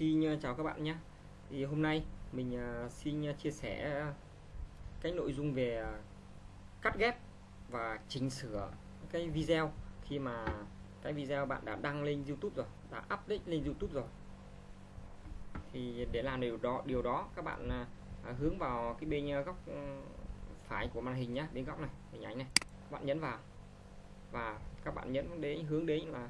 xin ờ, chào các bạn nhé. Thì hôm nay mình ờ, xin ờ, chia sẻ cái nội dung về cắt ghép và chỉnh sửa cái video khi mà cái video bạn đã đăng lên YouTube rồi, đã update lên YouTube rồi. Thì để làm điều đó điều đó, các bạn hướng vào cái bên góc ừ, phải của màn hình nhé, bên góc này, hình ảnh này. Các bạn nhấn vào và các bạn nhấn đến, hướng đến là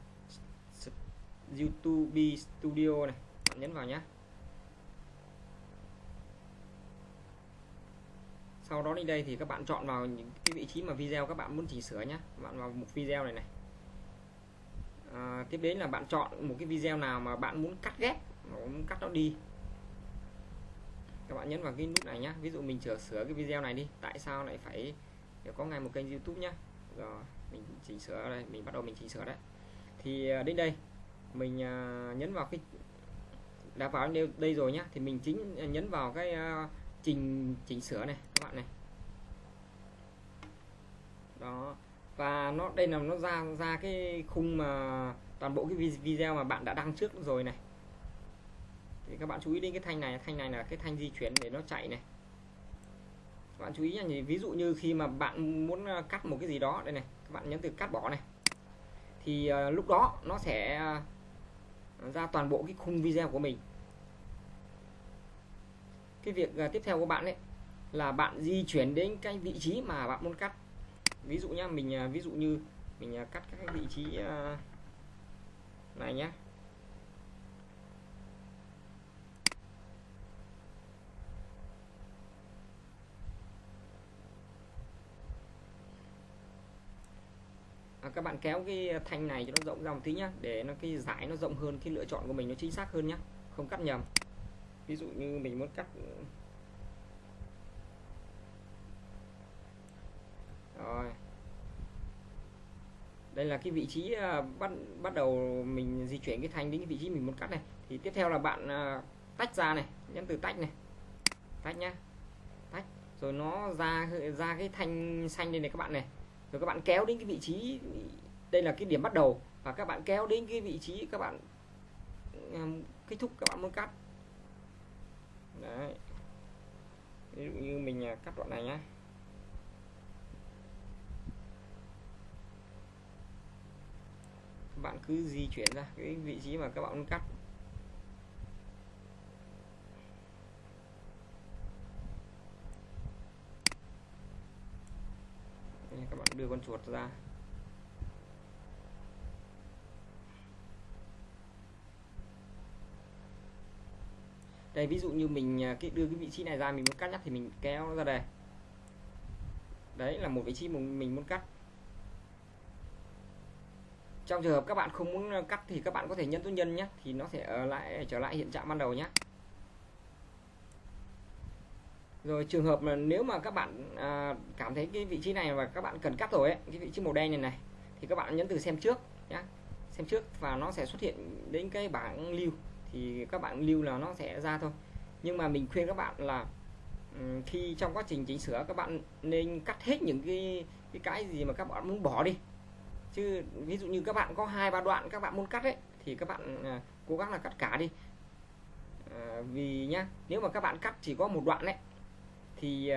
YouTube Studio này nhấn vào nhé sau đó đi đây thì các bạn chọn vào những cái vị trí mà video các bạn muốn chỉnh sửa nhé bạn vào một video này này. À, tiếp đến là bạn chọn một cái video nào mà bạn muốn cắt ghép muốn cắt nó đi. Các bạn nhấn vào cái nút này nhé ví dụ mình sửa sửa cái video này đi. Tại sao lại phải có ngay một kênh YouTube nhé rồi mình chỉnh sửa đây. Mình bắt đầu mình chỉnh sửa đấy. Thì à, đến đây. Mình à, nhấn vào cái đã vào đây, đây rồi nhá thì mình chính nhấn vào cái uh, trình chỉnh sửa này các bạn này. Đó và nó đây là nó ra ra cái khung mà toàn bộ cái video mà bạn đã đăng trước rồi này. Thì các bạn chú ý đến cái thanh này thanh này là cái thanh di chuyển để nó chạy này. Các bạn chú ý nha ví dụ như khi mà bạn muốn ờ, cắt một cái gì đó đây này các bạn nhấn từ cắt bỏ này. Thì uh, lúc đó nó sẽ uh, ra toàn bộ cái khung video của mình. Cái việc à, tiếp theo của bạn ấy là bạn di chuyển đến cái vị trí mà bạn muốn cắt. Ví dụ nhá, mình à, ví dụ như mình à, cắt các vị trí này nhé à, các bạn kéo cái thanh này cho nó rộng ra một tí nhá để nó cái giải nó rộng hơn cái lựa chọn của mình nó chính xác hơn nhá không cắt nhầm. Ví dụ như mình muốn cắt rồi. Đây là cái vị trí à, bắt bắt đầu mình di chuyển cái thanh đến cái vị trí mình muốn cắt này. Thì tiếp theo là bạn à, tách ra này nhấn từ tách này. Tách nhá tách. Rồi nó ra ra cái thanh xanh đây này các bạn này rồi các bạn kéo đến cái vị trí đây là cái điểm bắt đầu. Và các bạn kéo đến cái vị trí các bạn um, kết thúc các bạn muốn cắt. Đấy. Ví dụ như mình à, cắt đoạn này nhá. Các bạn cứ di chuyển ra cái vị trí mà các bạn muốn cắt các bạn đưa con chuột ra. Đây, ví dụ như mình à, cái đưa cái vị trí này ra, mình muốn cắt nhắc thì mình kéo nó ra đây. Đấy, là một vị trí mình muốn cắt. Trong trường hợp các bạn không muốn à, cắt thì các bạn có thể nhấn số nhân nhé, thì nó sẽ ở lại, trở lại hiện trạng ban đầu nhé rồi trường hợp là nếu mà các bạn à, cảm thấy cái vị trí này và các bạn cần cắt rồi ấy, cái vị trí màu đen này này thì các bạn nhấn từ xem trước nhé xem trước và nó sẽ xuất hiện đến cái bảng lưu. Thì các bạn lưu là nó sẽ ra thôi. Nhưng mà mình khuyên các bạn là khi trong quá trình chỉnh sửa các bạn nên cắt hết những cái cái cái gì mà các bạn muốn bỏ đi. Chứ ví dụ như các bạn có hai ba đoạn các bạn muốn cắt ấy thì các bạn à, cố gắng là cắt cả đi. À, vì nhá nếu mà các bạn cắt chỉ có một đoạn đấy thì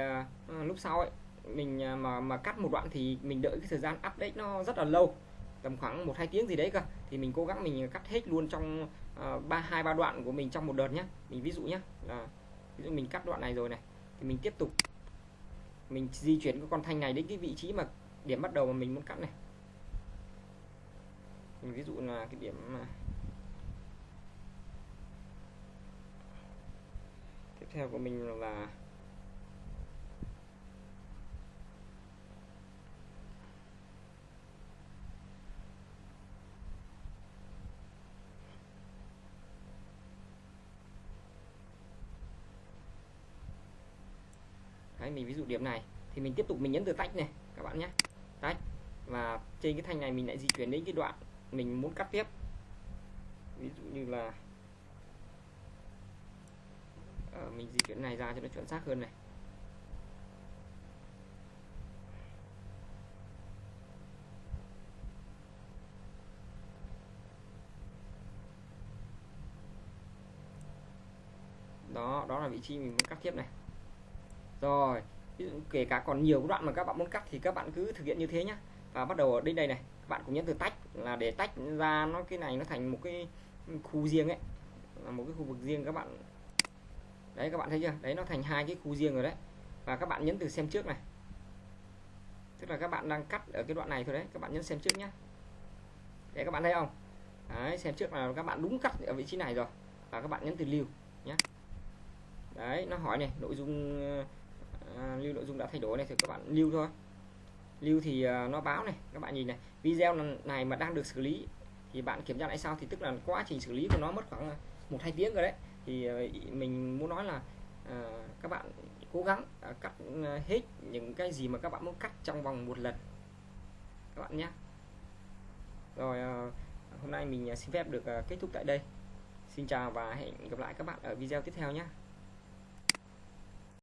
uh, lúc sau ấy mình à, mà mà cắt một đoạn thì mình đợi cái thời gian update nó rất là lâu tầm khoảng một hai tiếng gì đấy cơ. Thì mình cố gắng mình cắt hết luôn trong ba hai ba đoạn của mình trong một đợt nhé mình ví dụ nhé là ví dụ mình cắt đoạn này rồi này thì mình tiếp tục. Mình di chuyển cái con thanh này đến cái vị trí mà điểm bắt đầu mà mình muốn cắt này. Mình ví dụ là cái điểm mà tiếp theo của mình là Đấy, mình ví dụ điểm này thì mình tiếp tục mình nhấn từ tách này các bạn nhé. Tách và trên cái thanh này mình lại di chuyển đến cái đoạn mình muốn cắt tiếp. Ví dụ như là à, mình di chuyển này ra cho nó chuẩn xác hơn này. Đó đó là vị trí mình muốn cắt tiếp này rồi, ví dụ kể cả còn nhiều đoạn mà các bạn muốn cắt thì các bạn cứ thực hiện như thế nhé và bắt đầu ở đây đây này, các bạn cũng nhấn từ tách, là để tách ra nó, cái này nó thành một cái khu riêng ấy. Là một cái khu vực riêng các bạn. Đấy, các bạn thấy chưa? Đấy, nó thành hai cái khu riêng rồi đấy. Và các bạn nhấn từ xem trước này. Tức là các bạn đang cắt ở cái đoạn này thôi đấy. Các bạn nhấn xem trước nhé để các bạn thấy không? Đấy, xem trước là các bạn đúng cắt ở vị trí này rồi. Và các bạn nhấn từ lưu nhé đấy, nó hỏi này, nội dung à, lưu nội dung đã thay đổi này thì các bạn lưu thôi. Lưu thì uh, nó báo này các bạn nhìn này video này mà đang được xử lý thì bạn kiểm tra lại sau thì tức là quá trình xử lý của nó mất khoảng à, một hai tiếng rồi đấy. Thì uh, mình muốn nói là uh, các bạn cố gắng uh, cắt uh, hết những cái gì mà các bạn muốn cắt trong vòng một lần. Các bạn nhé. Rồi uh, hôm nay mình xin phép được uh, kết thúc tại đây. Xin chào và hẹn gặp lại các bạn ở video tiếp theo nhé.